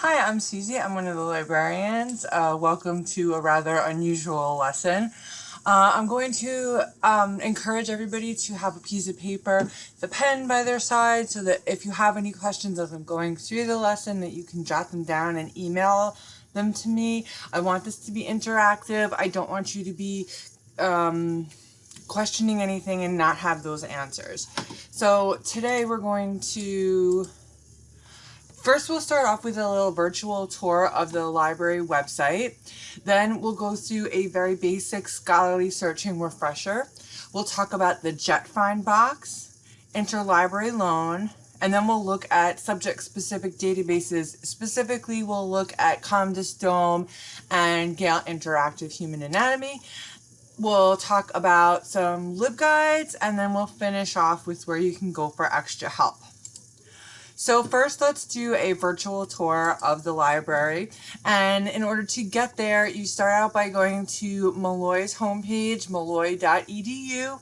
Hi, I'm Susie. I'm one of the librarians. Uh, welcome to a rather unusual lesson. Uh, I'm going to um, encourage everybody to have a piece of paper, the pen by their side, so that if you have any questions as I'm going through the lesson, that you can jot them down and email them to me. I want this to be interactive. I don't want you to be um, questioning anything and not have those answers. So today we're going to First, we'll start off with a little virtual tour of the library website. Then we'll go through a very basic scholarly searching refresher. We'll talk about the JetFind box, interlibrary loan, and then we'll look at subject-specific databases. Specifically, we'll look at ComDisDome and Gale Interactive Human Anatomy. We'll talk about some LibGuides, and then we'll finish off with where you can go for extra help. So first let's do a virtual tour of the library. And in order to get there, you start out by going to Molloy's homepage, molloy.edu,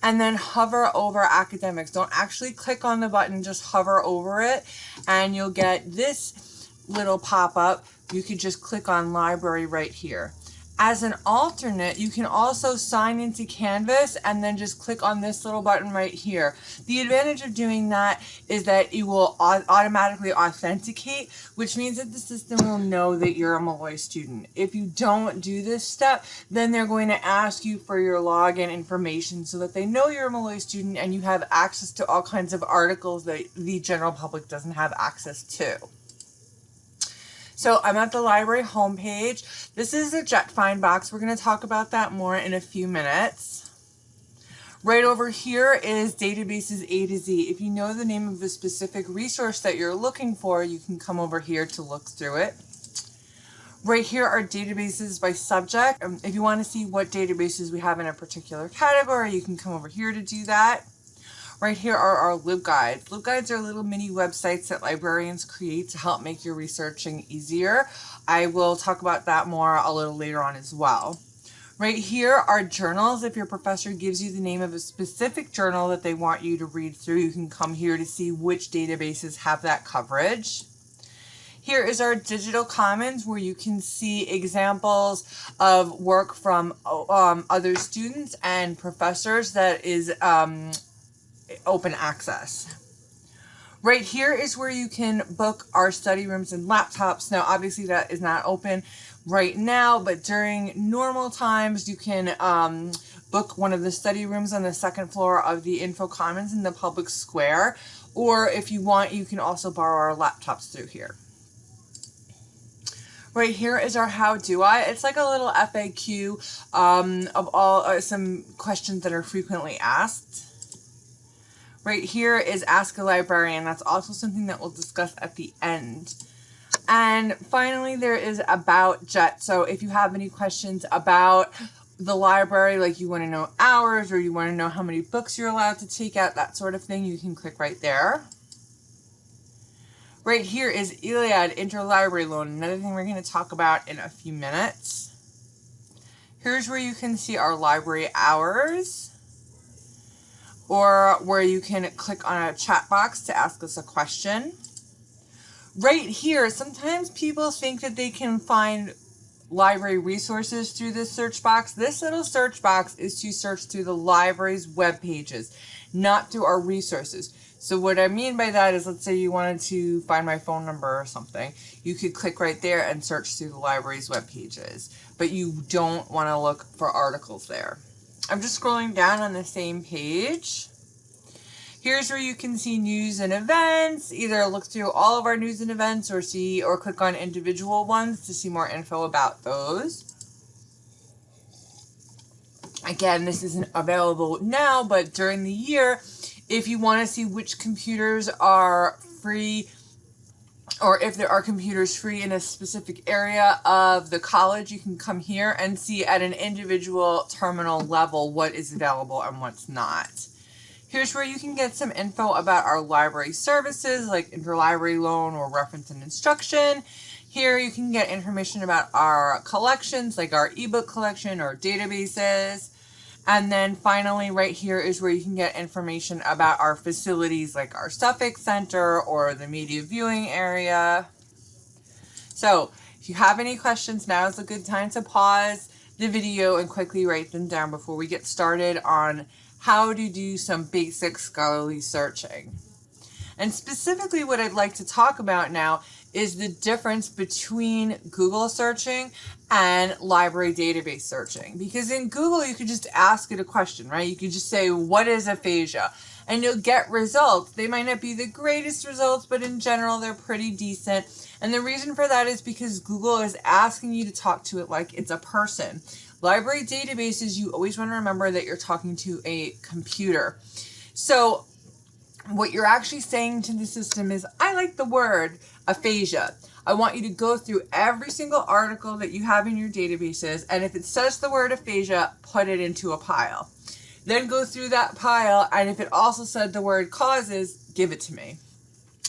and then hover over academics. Don't actually click on the button, just hover over it, and you'll get this little pop-up. You could just click on library right here. As an alternate, you can also sign into Canvas and then just click on this little button right here. The advantage of doing that is that it will automatically authenticate, which means that the system will know that you're a Molloy student. If you don't do this step, then they're going to ask you for your login information so that they know you're a Molloy student and you have access to all kinds of articles that the general public doesn't have access to. So I'm at the library homepage. This is a JetFind box. We're going to talk about that more in a few minutes. Right over here is databases A to Z. If you know the name of a specific resource that you're looking for, you can come over here to look through it. Right here are databases by subject. Um, if you want to see what databases we have in a particular category, you can come over here to do that. Right here are our LibGuides. LibGuides are little mini websites that librarians create to help make your researching easier. I will talk about that more a little later on as well. Right here are journals. If your professor gives you the name of a specific journal that they want you to read through, you can come here to see which databases have that coverage. Here is our digital commons where you can see examples of work from um, other students and professors that is um, open access. Right here is where you can book our study rooms and laptops. Now, obviously that is not open right now, but during normal times, you can um, book one of the study rooms on the second floor of the Info Commons in the public square. Or if you want, you can also borrow our laptops through here. Right here is our how do I. It's like a little FAQ um, of all uh, some questions that are frequently asked. Right here is Ask a Librarian. That's also something that we'll discuss at the end. And finally, there is About JET. So if you have any questions about the library, like you want to know hours or you want to know how many books you're allowed to take out, that sort of thing, you can click right there. Right here is ILLiad Interlibrary Loan, another thing we're going to talk about in a few minutes. Here's where you can see our library hours or where you can click on a chat box to ask us a question. Right here, sometimes people think that they can find library resources through this search box. This little search box is to search through the library's web pages, not through our resources. So what I mean by that is, let's say you wanted to find my phone number or something. You could click right there and search through the library's web pages, but you don't want to look for articles there. I'm just scrolling down on the same page. Here's where you can see news and events. Either look through all of our news and events or see or click on individual ones to see more info about those. Again, this isn't available now, but during the year, if you want to see which computers are free or if there are computers free in a specific area of the college, you can come here and see at an individual terminal level what is available and what's not. Here's where you can get some info about our library services like interlibrary loan or reference and instruction. Here you can get information about our collections like our ebook collection or databases. And then finally, right here is where you can get information about our facilities like our Suffolk Center or the media viewing area. So if you have any questions, now is a good time to pause the video and quickly write them down before we get started on how to do some basic scholarly searching. And specifically what I'd like to talk about now is the difference between Google searching and library database searching. Because in Google, you could just ask it a question, right? You could just say, what is aphasia? And you'll get results. They might not be the greatest results, but in general, they're pretty decent. And the reason for that is because Google is asking you to talk to it like it's a person. Library databases, you always want to remember that you're talking to a computer. So what you're actually saying to the system is, I like the word aphasia. I want you to go through every single article that you have in your databases, and if it says the word aphasia, put it into a pile. Then go through that pile, and if it also said the word causes, give it to me.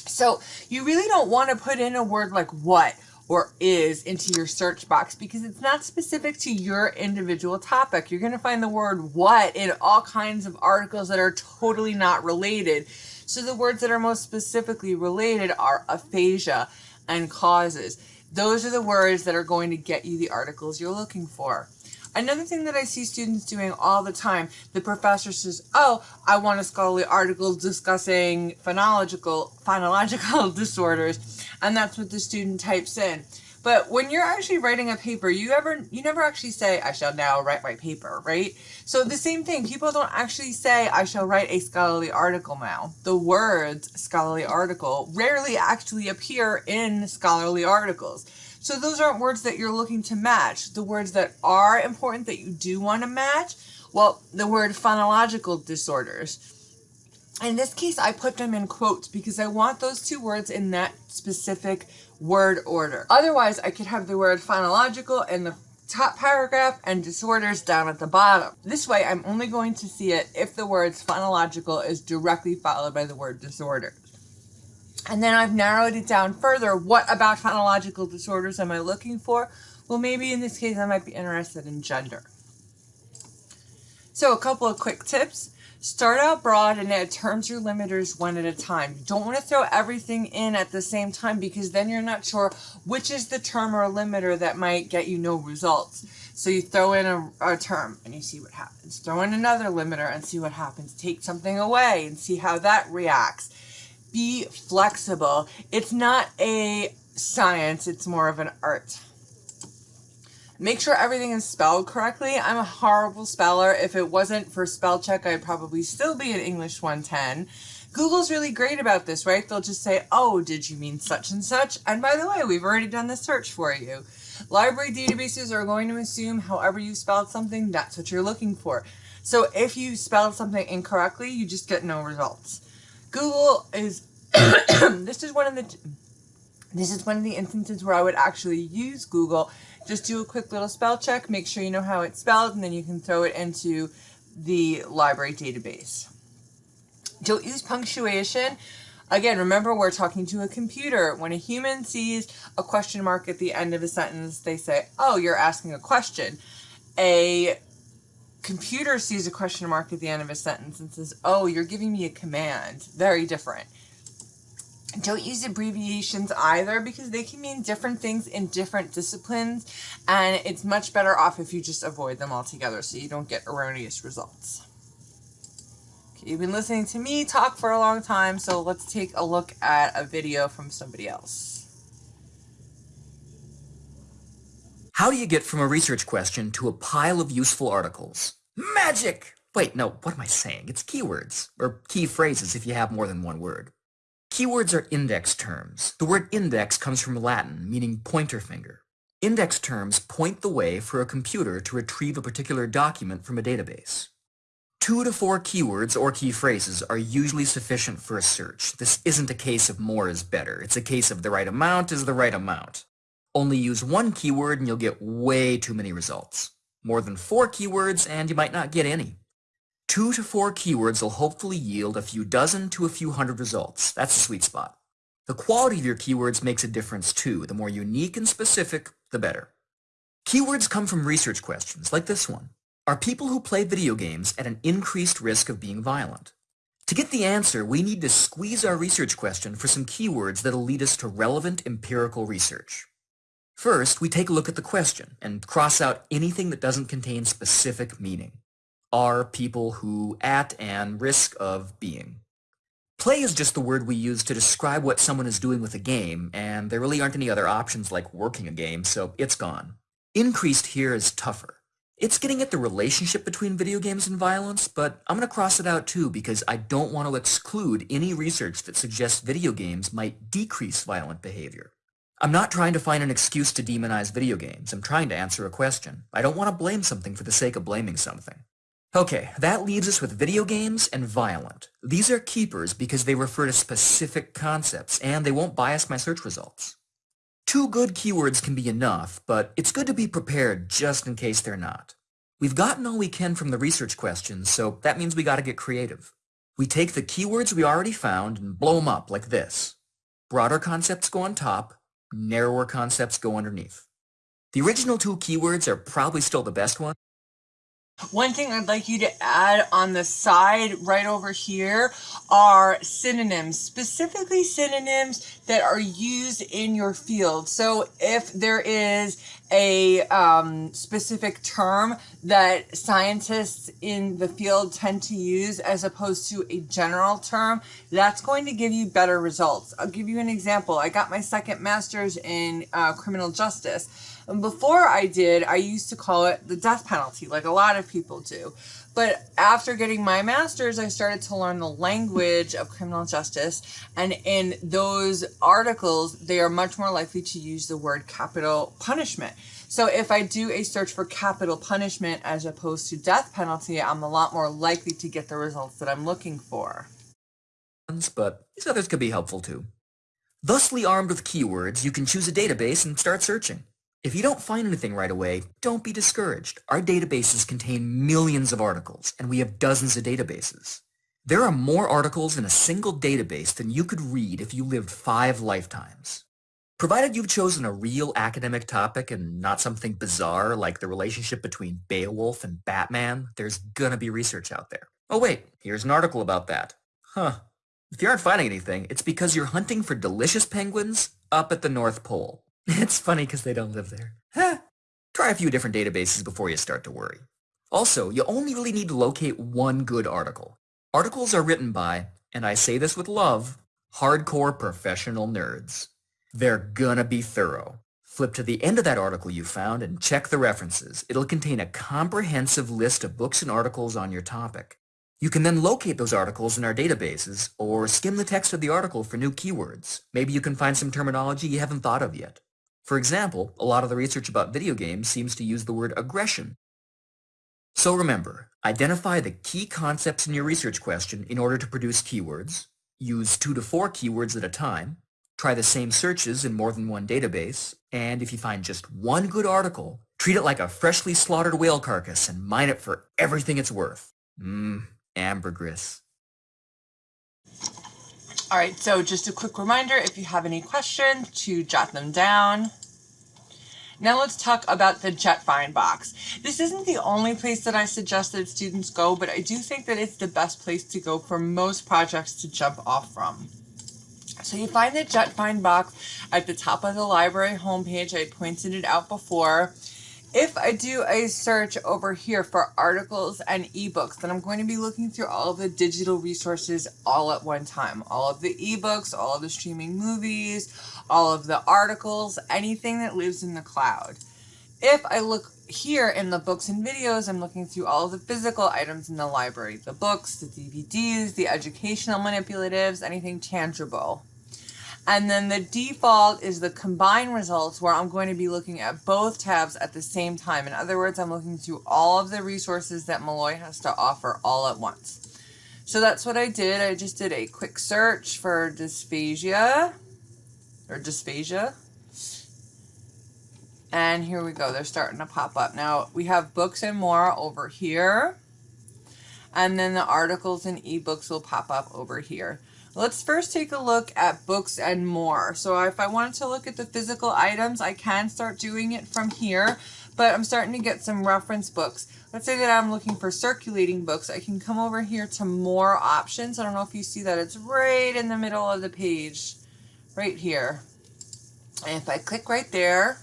So you really don't want to put in a word like what or is into your search box because it's not specific to your individual topic. You're going to find the word what in all kinds of articles that are totally not related. So the words that are most specifically related are aphasia and causes. Those are the words that are going to get you the articles you're looking for. Another thing that I see students doing all the time, the professor says, oh, I want a scholarly article discussing phonological, phonological disorders, and that's what the student types in. But when you're actually writing a paper, you ever you never actually say, I shall now write my paper, right? So the same thing, people don't actually say, I shall write a scholarly article now. The words scholarly article rarely actually appear in scholarly articles. So those aren't words that you're looking to match. The words that are important that you do want to match, well, the word phonological disorders. In this case, I put them in quotes because I want those two words in that specific word order. Otherwise, I could have the word phonological in the top paragraph and disorders down at the bottom. This way, I'm only going to see it if the words phonological is directly followed by the word disorder. And then I've narrowed it down further. What about phonological disorders am I looking for? Well, maybe in this case, I might be interested in gender. So a couple of quick tips. Start out broad and add terms or limiters one at a time. You don't want to throw everything in at the same time because then you're not sure which is the term or limiter that might get you no results. So you throw in a, a term and you see what happens. Throw in another limiter and see what happens. Take something away and see how that reacts be flexible. It's not a science, it's more of an art. Make sure everything is spelled correctly. I'm a horrible speller. If it wasn't for spell check, I'd probably still be in English 110. Google's really great about this, right? They'll just say, oh, did you mean such and such? And by the way, we've already done the search for you. Library databases are going to assume however you spelled something, that's what you're looking for. So if you spelled something incorrectly, you just get no results. Google is, this is one of the, this is one of the instances where I would actually use Google. Just do a quick little spell check, make sure you know how it's spelled, and then you can throw it into the library database. Don't use punctuation. Again, remember we're talking to a computer. When a human sees a question mark at the end of a sentence, they say, oh, you're asking a question. A computer sees a question mark at the end of a sentence and says, oh, you're giving me a command. Very different. Don't use abbreviations either because they can mean different things in different disciplines and it's much better off if you just avoid them altogether so you don't get erroneous results. Okay, you've been listening to me talk for a long time, so let's take a look at a video from somebody else. How do you get from a research question to a pile of useful articles? Magic! Wait, no, what am I saying? It's keywords, or key phrases if you have more than one word. Keywords are index terms. The word index comes from Latin, meaning pointer finger. Index terms point the way for a computer to retrieve a particular document from a database. Two to four keywords or key phrases are usually sufficient for a search. This isn't a case of more is better. It's a case of the right amount is the right amount. Only use one keyword and you'll get way too many results. More than four keywords and you might not get any. Two to four keywords will hopefully yield a few dozen to a few hundred results. That's the sweet spot. The quality of your keywords makes a difference too. The more unique and specific, the better. Keywords come from research questions, like this one. Are people who play video games at an increased risk of being violent? To get the answer, we need to squeeze our research question for some keywords that'll lead us to relevant empirical research. First, we take a look at the question and cross out anything that doesn't contain specific meaning. Are people who at and risk of being. Play is just the word we use to describe what someone is doing with a game, and there really aren't any other options like working a game, so it's gone. Increased here is tougher. It's getting at the relationship between video games and violence, but I'm going to cross it out too because I don't want to exclude any research that suggests video games might decrease violent behavior. I'm not trying to find an excuse to demonize video games. I'm trying to answer a question. I don't want to blame something for the sake of blaming something. Okay, that leaves us with video games and violent. These are keepers because they refer to specific concepts, and they won't bias my search results. Two good keywords can be enough, but it's good to be prepared just in case they're not. We've gotten all we can from the research questions, so that means we gotta get creative. We take the keywords we already found and blow them up like this. Broader concepts go on top, narrower concepts go underneath. The original two keywords are probably still the best one, one thing I'd like you to add on the side right over here are synonyms, specifically synonyms that are used in your field. So if there is a um, specific term that scientists in the field tend to use as opposed to a general term, that's going to give you better results. I'll give you an example. I got my second master's in uh, criminal justice. And before I did, I used to call it the death penalty, like a lot of people do. But after getting my master's, I started to learn the language of criminal justice. And in those articles, they are much more likely to use the word capital punishment. So if I do a search for capital punishment as opposed to death penalty, I'm a lot more likely to get the results that I'm looking for. But these others could be helpful too. Thusly armed with keywords, you can choose a database and start searching. If you don't find anything right away, don't be discouraged. Our databases contain millions of articles, and we have dozens of databases. There are more articles in a single database than you could read if you lived five lifetimes. Provided you've chosen a real academic topic and not something bizarre like the relationship between Beowulf and Batman, there's gonna be research out there. Oh wait, here's an article about that. Huh. If you aren't finding anything, it's because you're hunting for delicious penguins up at the North Pole. It's funny because they don't live there. Huh. Try a few different databases before you start to worry. Also, you only really need to locate one good article. Articles are written by, and I say this with love, hardcore professional nerds. They're gonna be thorough. Flip to the end of that article you found and check the references. It'll contain a comprehensive list of books and articles on your topic. You can then locate those articles in our databases or skim the text of the article for new keywords. Maybe you can find some terminology you haven't thought of yet. For example, a lot of the research about video games seems to use the word aggression. So remember, identify the key concepts in your research question in order to produce keywords, use two to four keywords at a time, try the same searches in more than one database, and if you find just one good article, treat it like a freshly slaughtered whale carcass and mine it for everything it's worth. Mmm, ambergris. All right, so just a quick reminder, if you have any questions, to jot them down. Now let's talk about the JetFind box. This isn't the only place that I suggest that students go, but I do think that it's the best place to go for most projects to jump off from. So you find the JetFind box at the top of the library homepage. I pointed it out before. If I do a search over here for articles and ebooks, then I'm going to be looking through all of the digital resources all at one time. All of the ebooks, all of the streaming movies, all of the articles, anything that lives in the cloud. If I look here in the books and videos, I'm looking through all of the physical items in the library. The books, the DVDs, the educational manipulatives, anything tangible. And then the default is the combined results where I'm going to be looking at both tabs at the same time. In other words, I'm looking through all of the resources that Molloy has to offer all at once. So that's what I did. I just did a quick search for dysphagia or dysphagia. And here we go. They're starting to pop up. Now we have books and more over here. And then the articles and ebooks will pop up over here. Let's first take a look at books and more. So if I wanted to look at the physical items, I can start doing it from here, but I'm starting to get some reference books. Let's say that I'm looking for circulating books. I can come over here to more options. I don't know if you see that. It's right in the middle of the page, right here. And if I click right there,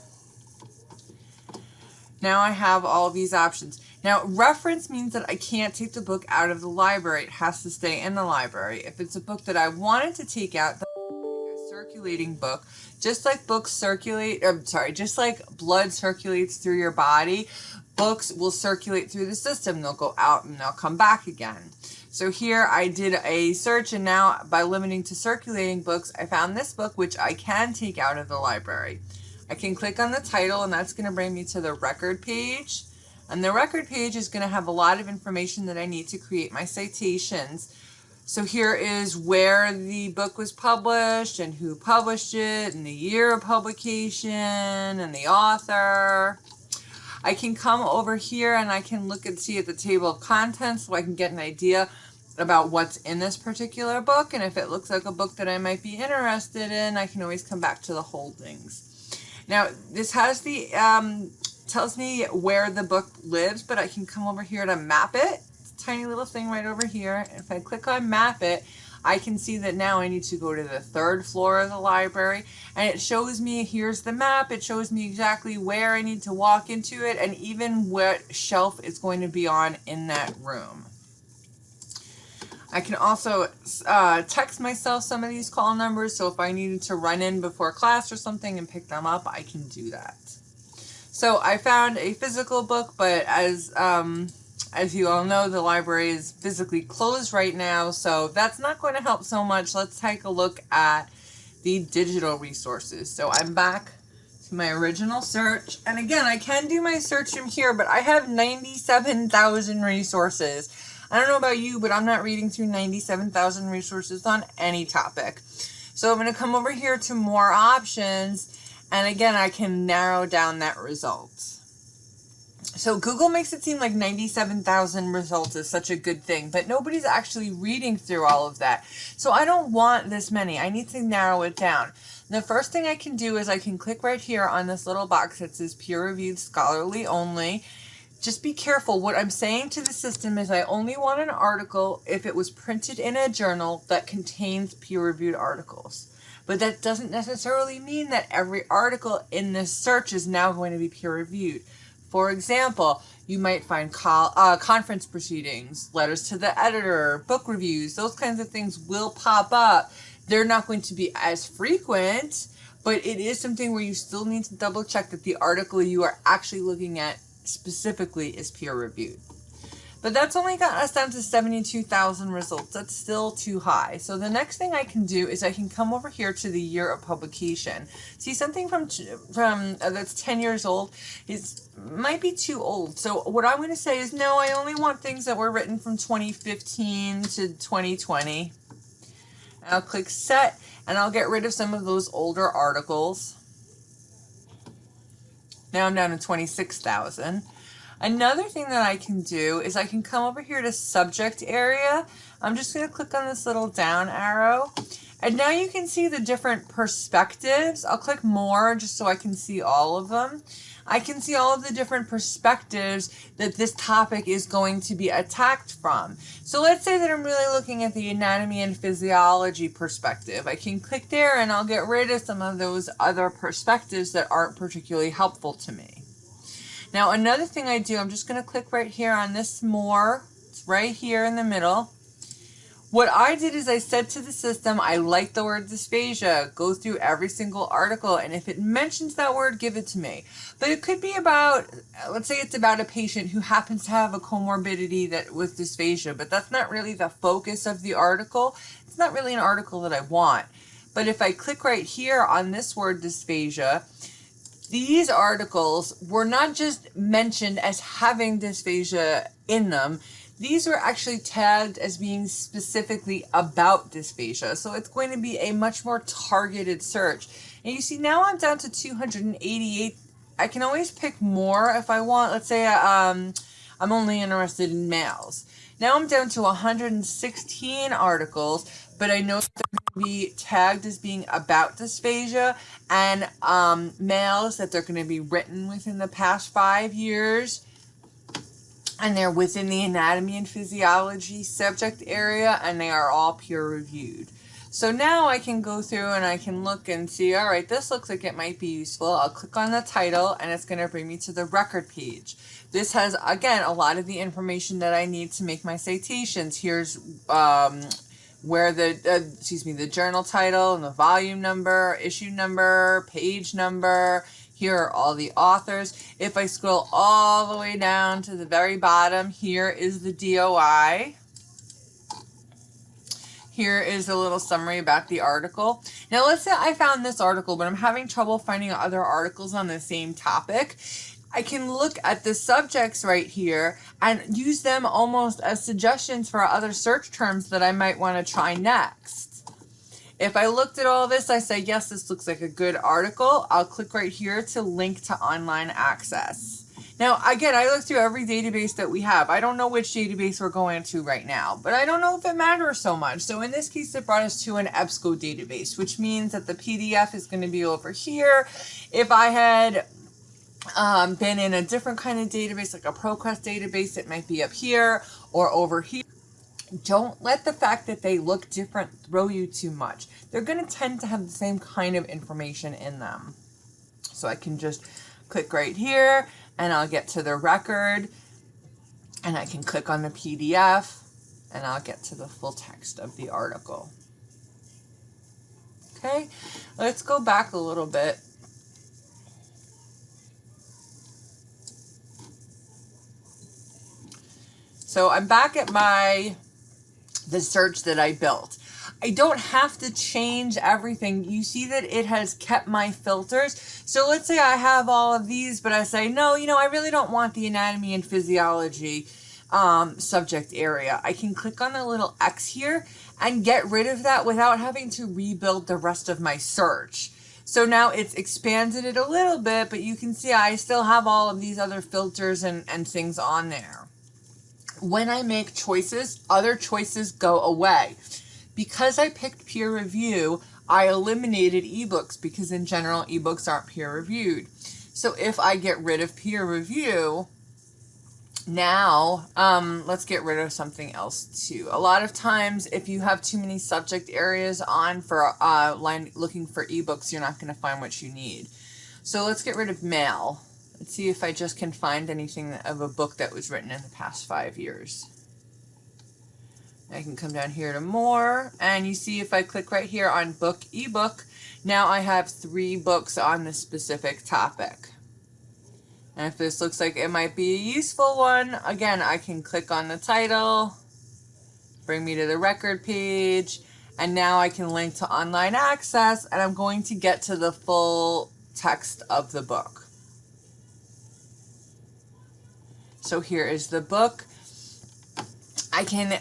Now I have all these options. Now, reference means that I can't take the book out of the library. It has to stay in the library. If it's a book that I wanted to take out, a circulating book, just like books circulate, I'm sorry, just like blood circulates through your body, books will circulate through the system. They'll go out and they'll come back again. So here I did a search and now by limiting to circulating books, I found this book which I can take out of the library. I can click on the title and that's going to bring me to the record page. And the record page is going to have a lot of information that I need to create my citations. So here is where the book was published and who published it and the year of publication and the author. I can come over here and I can look and see at the table of contents so I can get an idea about what's in this particular book. And if it looks like a book that I might be interested in, I can always come back to the holdings. Now, this has the um, tells me where the book lives, but I can come over here to map it. tiny little thing right over here. If I click on map it, I can see that now I need to go to the third floor of the library and it shows me, here's the map, it shows me exactly where I need to walk into it and even what shelf it's going to be on in that room. I can also uh, text myself some of these call numbers, so if I needed to run in before class or something and pick them up, I can do that. So I found a physical book, but as um, as you all know, the library is physically closed right now, so that's not going to help so much. Let's take a look at the digital resources. So I'm back to my original search, and again, I can do my search from here, but I have 97,000 resources. I don't know about you, but I'm not reading through 97,000 resources on any topic. So I'm going to come over here to more options and again, I can narrow down that result. So Google makes it seem like 97,000 results is such a good thing, but nobody's actually reading through all of that. So I don't want this many. I need to narrow it down. The first thing I can do is I can click right here on this little box that says peer-reviewed scholarly only. Just be careful. What I'm saying to the system is I only want an article if it was printed in a journal that contains peer-reviewed articles. But that doesn't necessarily mean that every article in this search is now going to be peer reviewed. For example, you might find call, uh, conference proceedings, letters to the editor, book reviews, those kinds of things will pop up. They're not going to be as frequent, but it is something where you still need to double check that the article you are actually looking at specifically is peer reviewed. But that's only got us down to 72,000 results. That's still too high. So the next thing I can do is I can come over here to the year of publication. See something from from uh, that's 10 years old is might be too old. So what I'm going to say is no, I only want things that were written from 2015 to 2020. I'll click set and I'll get rid of some of those older articles. Now I'm down to 26,000. Another thing that I can do is I can come over here to subject area. I'm just going to click on this little down arrow. And now you can see the different perspectives. I'll click more just so I can see all of them. I can see all of the different perspectives that this topic is going to be attacked from. So let's say that I'm really looking at the anatomy and physiology perspective. I can click there and I'll get rid of some of those other perspectives that aren't particularly helpful to me. Now another thing I do, I'm just going to click right here on this more. It's right here in the middle. What I did is I said to the system, I like the word dysphagia. Go through every single article, and if it mentions that word, give it to me. But it could be about, let's say it's about a patient who happens to have a comorbidity that with dysphagia, but that's not really the focus of the article. It's not really an article that I want. But if I click right here on this word dysphagia, these articles were not just mentioned as having dysphagia in them, these were actually tagged as being specifically about dysphagia. So it's going to be a much more targeted search. And you see now I'm down to 288. I can always pick more if I want. Let's say um, I'm only interested in males. Now I'm down to 116 articles, but I know they're going to be tagged as being about dysphagia and um, males that they're going to be written within the past five years and they're within the anatomy and physiology subject area and they are all peer reviewed. So now I can go through and I can look and see, all right, this looks like it might be useful. I'll click on the title and it's going to bring me to the record page. This has, again, a lot of the information that I need to make my citations. Here's um, where the, uh, excuse me, the journal title and the volume number, issue number, page number. Here are all the authors. If I scroll all the way down to the very bottom, here is the DOI. Here is a little summary about the article. Now let's say I found this article, but I'm having trouble finding other articles on the same topic. I can look at the subjects right here and use them almost as suggestions for other search terms that I might want to try next. If I looked at all this, I say, yes, this looks like a good article. I'll click right here to link to online access. Now, again, I look through every database that we have. I don't know which database we're going to right now, but I don't know if it matters so much. So in this case, it brought us to an EBSCO database, which means that the PDF is going to be over here. If I had um, been in a different kind of database, like a ProQuest database, it might be up here or over here. Don't let the fact that they look different throw you too much. They're going to tend to have the same kind of information in them. So I can just click right here and I'll get to the record and I can click on the PDF and I'll get to the full text of the article. Okay, let's go back a little bit So I'm back at my, the search that I built. I don't have to change everything. You see that it has kept my filters. So let's say I have all of these, but I say, no, you know, I really don't want the anatomy and physiology um, subject area. I can click on the little X here and get rid of that without having to rebuild the rest of my search. So now it's expanded it a little bit, but you can see I still have all of these other filters and, and things on there when I make choices, other choices go away. Because I picked peer review, I eliminated ebooks because in general, ebooks aren't peer reviewed. So if I get rid of peer review, now um, let's get rid of something else too. A lot of times, if you have too many subject areas on for uh, line looking for ebooks, you're not going to find what you need. So let's get rid of male. Let's see if I just can find anything of a book that was written in the past five years. I can come down here to more and you see if I click right here on book ebook, now I have three books on this specific topic. And if this looks like it might be a useful one, again, I can click on the title, bring me to the record page, and now I can link to online access and I'm going to get to the full text of the book. So here is the book. I can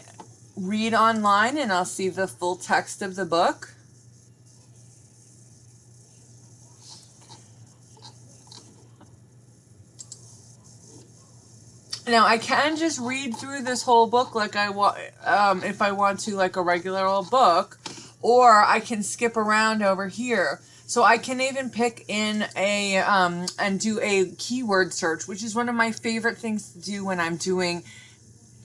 read online and I'll see the full text of the book. Now I can just read through this whole book like I want, um, if I want to, like a regular old book, or I can skip around over here. So I can even pick in a, um, and do a keyword search, which is one of my favorite things to do when I'm doing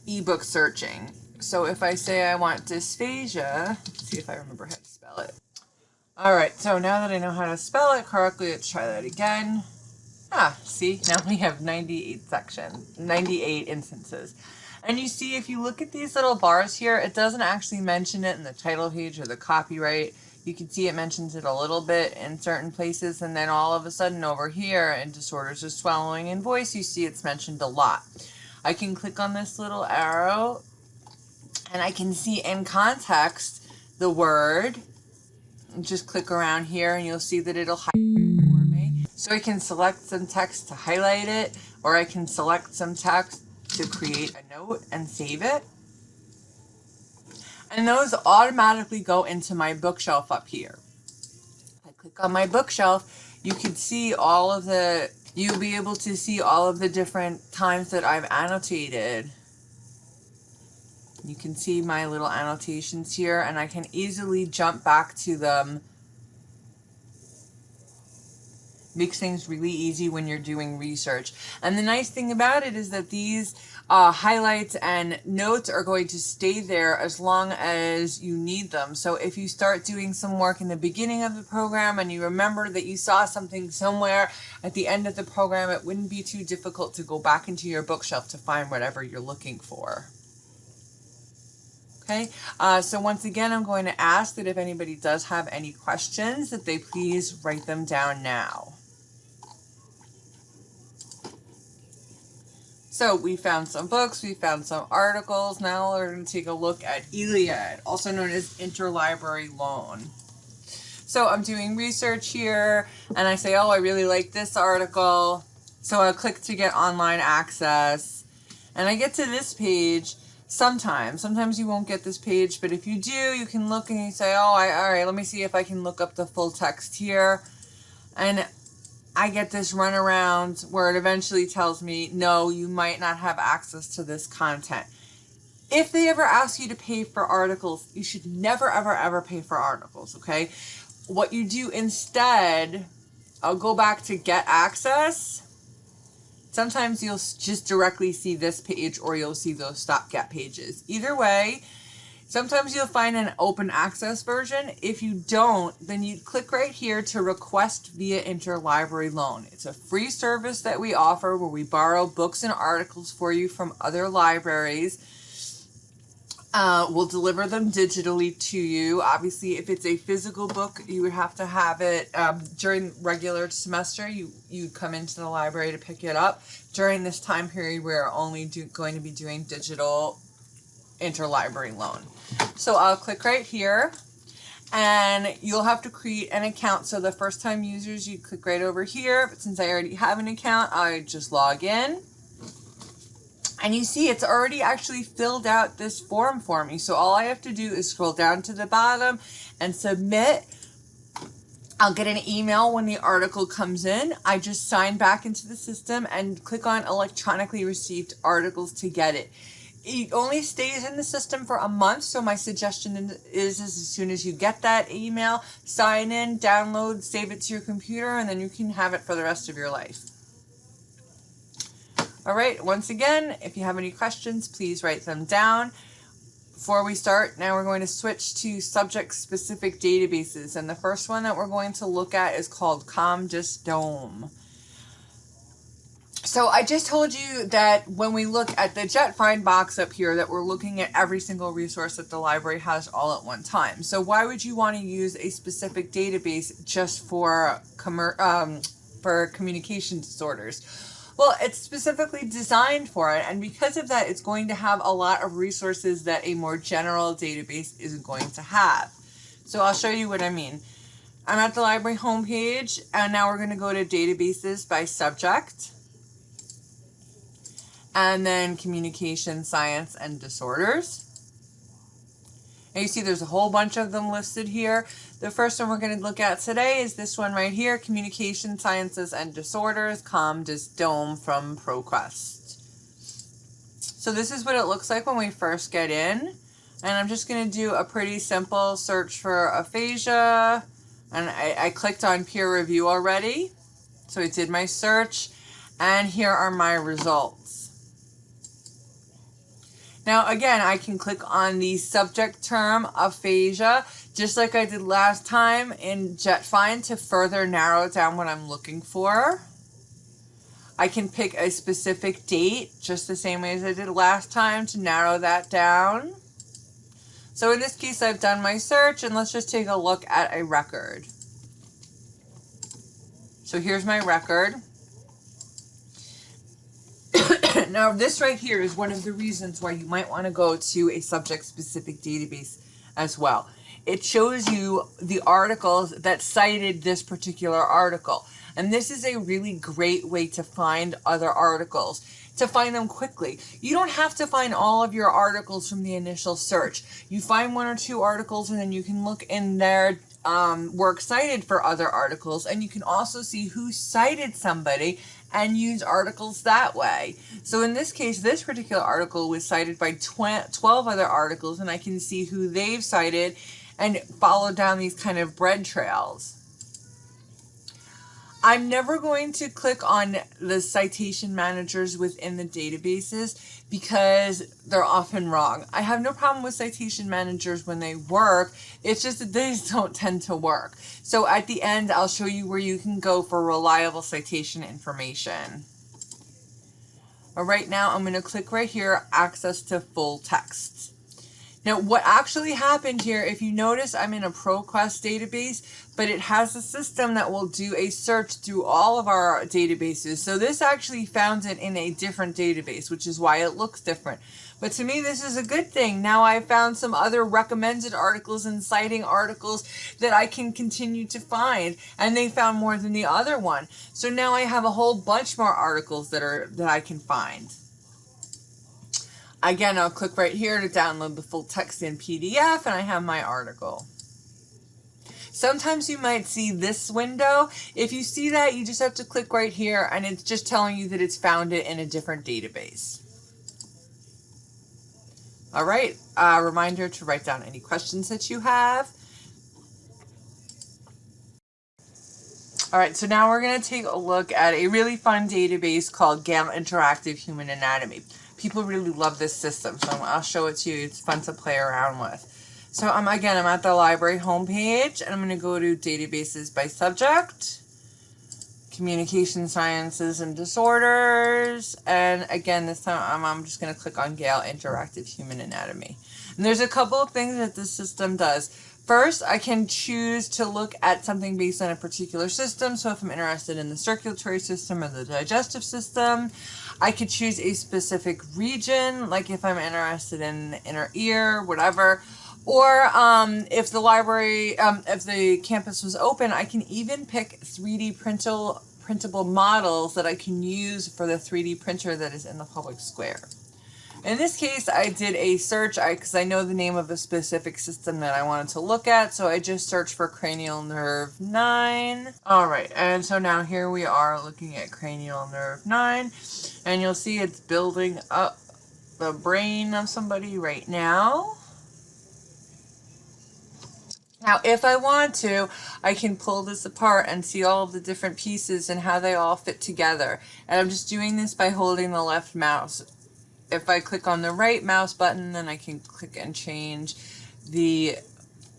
ebook searching. So if I say I want dysphagia, let's see if I remember how to spell it. All right, so now that I know how to spell it correctly, let's try that again. Ah, see, now we have 98 sections, 98 instances. And you see, if you look at these little bars here, it doesn't actually mention it in the title page or the copyright. You can see it mentions it a little bit in certain places, and then all of a sudden over here in disorders of swallowing and voice, you see it's mentioned a lot. I can click on this little arrow, and I can see in context the word. Just click around here, and you'll see that it'll highlight for me. So I can select some text to highlight it, or I can select some text to create a note and save it. And those automatically go into my bookshelf up here. If I click on my bookshelf, you can see all of the, you'll be able to see all of the different times that I've annotated. You can see my little annotations here and I can easily jump back to them makes things really easy when you're doing research. And the nice thing about it is that these uh, highlights and notes are going to stay there as long as you need them. So if you start doing some work in the beginning of the program and you remember that you saw something somewhere at the end of the program, it wouldn't be too difficult to go back into your bookshelf to find whatever you're looking for. Okay, uh, so once again, I'm going to ask that if anybody does have any questions, that they please write them down now. So we found some books, we found some articles. Now we're going to take a look at ILLiad, also known as interlibrary loan. So I'm doing research here and I say, oh, I really like this article. So I click to get online access and I get to this page sometimes. Sometimes you won't get this page, but if you do, you can look and you say, oh, I, all right, let me see if I can look up the full text here. And I get this runaround where it eventually tells me, no, you might not have access to this content. If they ever ask you to pay for articles, you should never, ever, ever pay for articles, okay? What you do instead, I'll go back to get access. Sometimes you'll just directly see this page or you'll see those stopgap pages. Either way, Sometimes you'll find an open access version. If you don't, then you click right here to request via interlibrary loan. It's a free service that we offer where we borrow books and articles for you from other libraries. Uh, we'll deliver them digitally to you. Obviously, if it's a physical book, you would have to have it um, during regular semester. You you come into the library to pick it up. During this time period, we're only do, going to be doing digital interlibrary loan. So I'll click right here and you'll have to create an account. So the first time users, you click right over here. But since I already have an account, I just log in. And you see it's already actually filled out this form for me. So all I have to do is scroll down to the bottom and submit. I'll get an email when the article comes in. I just sign back into the system and click on electronically received articles to get it it only stays in the system for a month. So my suggestion is, is as soon as you get that email, sign in, download, save it to your computer, and then you can have it for the rest of your life. All right, once again, if you have any questions, please write them down. Before we start, now we're going to switch to subject-specific databases. And the first one that we're going to look at is called ComDisDome. So I just told you that when we look at the JetFind box up here that we're looking at every single resource that the library has all at one time. So why would you want to use a specific database just for, um, for communication disorders? Well, it's specifically designed for it, and because of that, it's going to have a lot of resources that a more general database isn't going to have. So I'll show you what I mean. I'm at the library homepage, and now we're going to go to databases by subject and then communication science and disorders. And you see there's a whole bunch of them listed here. The first one we're going to look at today is this one right here, Communication Sciences and Disorders, ComDisDome from ProQuest. So this is what it looks like when we first get in. And I'm just going to do a pretty simple search for aphasia. And I, I clicked on peer review already. So I did my search. And here are my results. Now, again, I can click on the subject term aphasia, just like I did last time in JetFind to further narrow down what I'm looking for. I can pick a specific date, just the same way as I did last time to narrow that down. So in this case, I've done my search, and let's just take a look at a record. So here's my record. Now this right here is one of the reasons why you might want to go to a subject-specific database as well. It shows you the articles that cited this particular article. And this is a really great way to find other articles, to find them quickly. You don't have to find all of your articles from the initial search. You find one or two articles and then you can look in their um, works cited for other articles and you can also see who cited somebody and use articles that way. So in this case, this particular article was cited by 12 other articles, and I can see who they've cited and follow down these kind of bread trails. I'm never going to click on the citation managers within the databases because they're often wrong. I have no problem with citation managers when they work. It's just that they don't tend to work. So at the end, I'll show you where you can go for reliable citation information. But right now, I'm going to click right here, access to full text. Now, what actually happened here, if you notice, I'm in a ProQuest database, but it has a system that will do a search through all of our databases. So this actually found it in a different database, which is why it looks different. But to me, this is a good thing. Now I found some other recommended articles and citing articles that I can continue to find, and they found more than the other one. So now I have a whole bunch more articles that are that I can find. Again, I'll click right here to download the full text in PDF and I have my article. Sometimes you might see this window. If you see that, you just have to click right here and it's just telling you that it's found it in a different database. All right, a reminder to write down any questions that you have. All right, so now we're going to take a look at a really fun database called Gale Interactive Human Anatomy people really love this system. So I'll show it to you. It's fun to play around with. So um, again, I'm at the library homepage and I'm going to go to databases by subject, communication sciences and disorders. And again, this time I'm, I'm just going to click on Gale Interactive Human Anatomy. And there's a couple of things that this system does. First, I can choose to look at something based on a particular system. So if I'm interested in the circulatory system or the digestive system, I could choose a specific region, like if I'm interested in the inner ear, whatever. Or um, if the library, um, if the campus was open, I can even pick 3D printable, printable models that I can use for the 3D printer that is in the public square. In this case, I did a search because I, I, know the name of a specific system that I wanted to look at, so I just searched for cranial nerve 9. Alright, and so now here we are looking at cranial nerve 9, and you'll see it's building up the brain of somebody right now. Now, if I want to, I can pull this apart and see all of the different pieces and how they all fit together. And I'm just doing this by holding the left mouse if I click on the right mouse button, then I can click and change the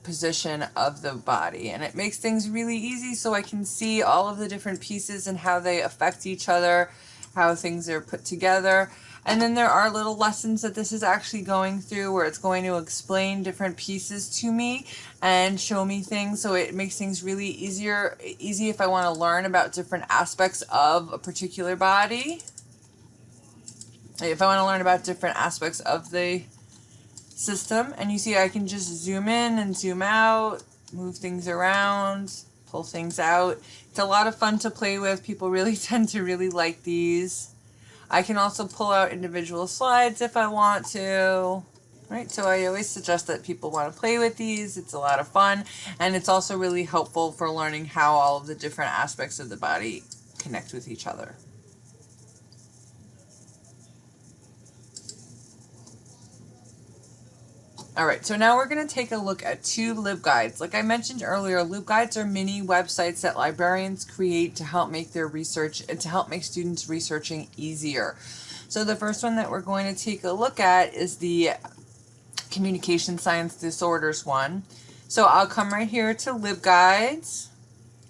position of the body. And it makes things really easy so I can see all of the different pieces and how they affect each other, how things are put together. And then there are little lessons that this is actually going through where it's going to explain different pieces to me and show me things. So it makes things really easier, easy if I want to learn about different aspects of a particular body if I want to learn about different aspects of the system. And you see I can just zoom in and zoom out, move things around, pull things out. It's a lot of fun to play with. People really tend to really like these. I can also pull out individual slides if I want to. Right, so I always suggest that people want to play with these. It's a lot of fun, and it's also really helpful for learning how all of the different aspects of the body connect with each other. All right, so now we're going to take a look at two LibGuides. Like I mentioned earlier, LibGuides are mini websites that librarians create to help make their research and to help make students researching easier. So the first one that we're going to take a look at is the communication science disorders one. So I'll come right here to LibGuides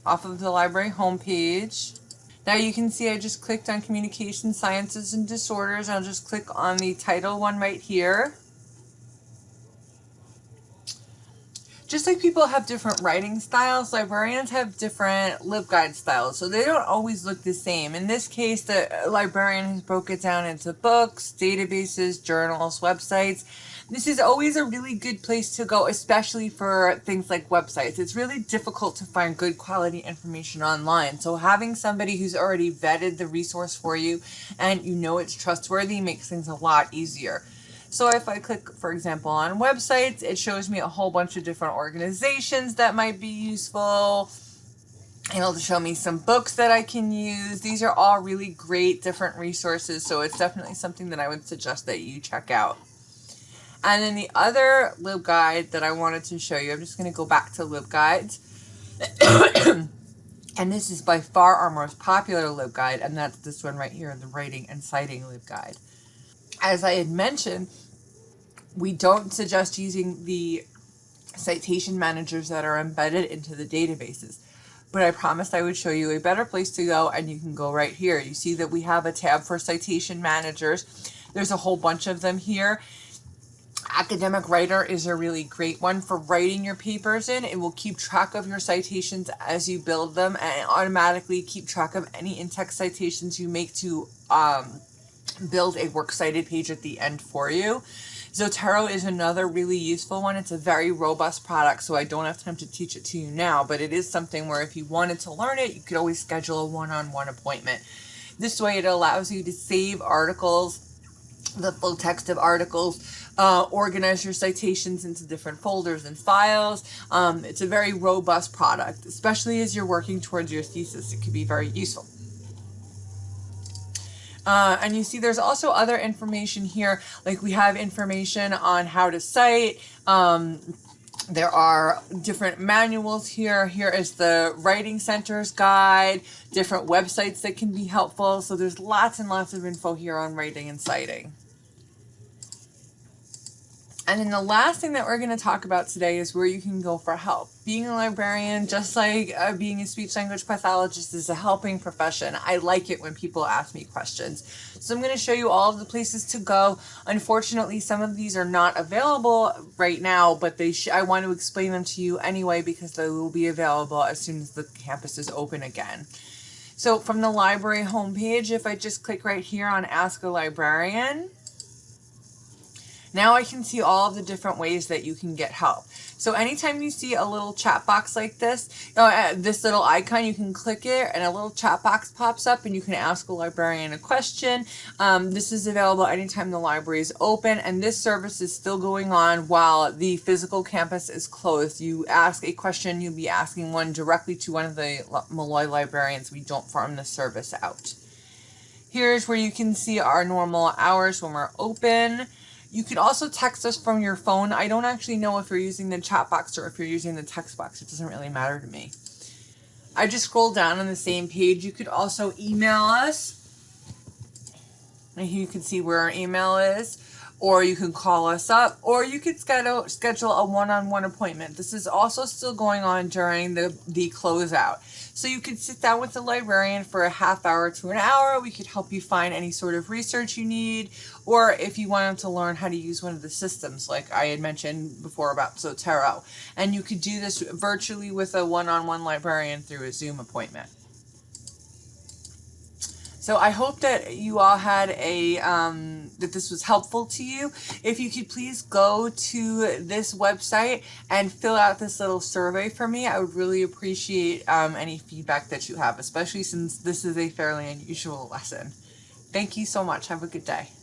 off of the library homepage. Now you can see I just clicked on communication sciences and disorders. I'll just click on the title one right here. Just like people have different writing styles, librarians have different LibGuide styles, so they don't always look the same. In this case, the librarian has broke it down into books, databases, journals, websites. This is always a really good place to go, especially for things like websites. It's really difficult to find good quality information online, so having somebody who's already vetted the resource for you and you know it's trustworthy makes things a lot easier. So if I click, for example, on websites, it shows me a whole bunch of different organizations that might be useful. It'll show me some books that I can use. These are all really great different resources, so it's definitely something that I would suggest that you check out. And then the other LibGuide that I wanted to show you, I'm just going to go back to LibGuides. And this is by far our most popular LibGuide, and that's this one right here, the Writing and Citing LibGuide. As I had mentioned, we don't suggest using the citation managers that are embedded into the databases. But I promised I would show you a better place to go, and you can go right here. You see that we have a tab for citation managers. There's a whole bunch of them here. Academic Writer is a really great one for writing your papers in. It will keep track of your citations as you build them and automatically keep track of any in-text citations you make to um, build a works cited page at the end for you. Zotero is another really useful one. It's a very robust product, so I don't have time to teach it to you now, but it is something where if you wanted to learn it, you could always schedule a one-on-one -on -one appointment. This way it allows you to save articles, the full text of articles, uh, organize your citations into different folders and files. Um, it's a very robust product, especially as you're working towards your thesis. It could be very useful. Uh, and you see there's also other information here, like we have information on how to cite, um, there are different manuals here. Here is the Writing Center's guide, different websites that can be helpful. So there's lots and lots of info here on writing and citing. And then the last thing that we're going to talk about today is where you can go for help. Being a librarian, just like uh, being a speech language pathologist, is a helping profession. I like it when people ask me questions. So I'm going to show you all of the places to go. Unfortunately, some of these are not available right now, but they I want to explain them to you anyway because they will be available as soon as the campus is open again. So from the library homepage, if I just click right here on Ask a Librarian, now I can see all the different ways that you can get help. So anytime you see a little chat box like this, uh, this little icon, you can click it and a little chat box pops up and you can ask a librarian a question. Um, this is available anytime the library is open and this service is still going on while the physical campus is closed. You ask a question, you'll be asking one directly to one of the Molloy librarians. We don't farm the service out. Here's where you can see our normal hours when we're open. You can also text us from your phone. I don't actually know if you're using the chat box or if you're using the text box. It doesn't really matter to me. I just scrolled down on the same page. You could also email us. And you can see where our email is or you can call us up, or you could schedule schedule a one-on-one -on -one appointment. This is also still going on during the, the closeout. So you could sit down with the librarian for a half hour to an hour. We could help you find any sort of research you need, or if you wanted to learn how to use one of the systems, like I had mentioned before about Zotero. And you could do this virtually with a one-on-one -on -one librarian through a Zoom appointment. So I hope that you all had a, um, that this was helpful to you. If you could please go to this website and fill out this little survey for me, I would really appreciate um, any feedback that you have, especially since this is a fairly unusual lesson. Thank you so much. Have a good day.